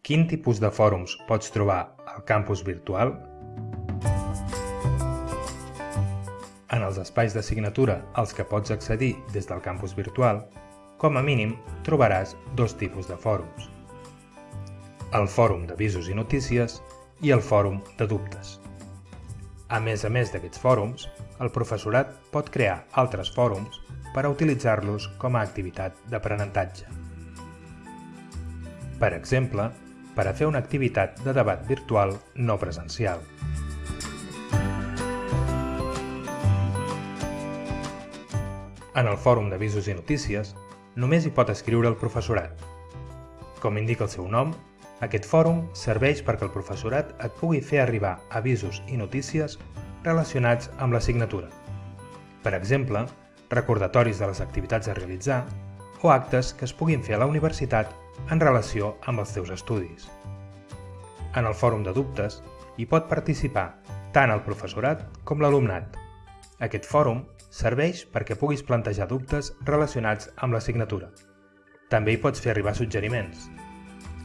Quin tipus de fòrums pots trobar al campus virtual? En els espais de signatura als que pots accedir des del campus virtual, com a mínim trobaràs dos tipus de fòrums. El fòrum d'avisos i notícies i el fòrum de dubtes. A més a més d'aquests fòrums, el professorat pot crear altres fòrums per a utilitzar-los com a activitat d'aprenentatge. Per exemple, per a fer una activitat de debat virtual no presencial. En el fòrum d'avisos i notícies, només hi pot escriure el professorat. Com indica el seu nom, aquest fòrum serveix perquè el professorat et pugui fer arribar avisos i notícies relacionats amb l'assignatura. Per exemple, recordatoris de les activitats a realitzar o actes que es puguin fer a la universitat en relació amb els teus estudis. En el fòrum de dubtes hi pot participar tant el professorat com l'alumnat. Aquest fòrum serveix perquè puguis plantejar dubtes relacionats amb l'assignatura. També hi pots fer arribar suggeriments.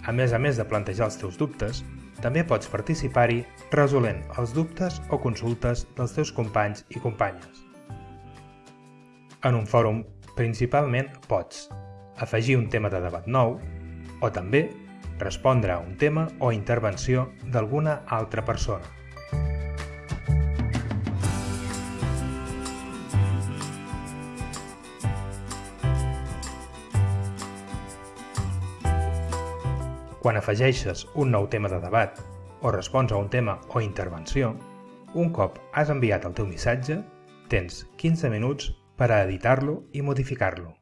A més a més de plantejar els teus dubtes, també pots participar-hi resolent els dubtes o consultes dels teus companys i companyes. En un fòrum, principalment pots afegir un tema de debat nou o també respondre a un tema o intervenció d'alguna altra persona. Quan afegeixes un nou tema de debat o respons a un tema o intervenció, un cop has enviat el teu missatge, tens 15 minuts per a editar-lo i modificar-lo.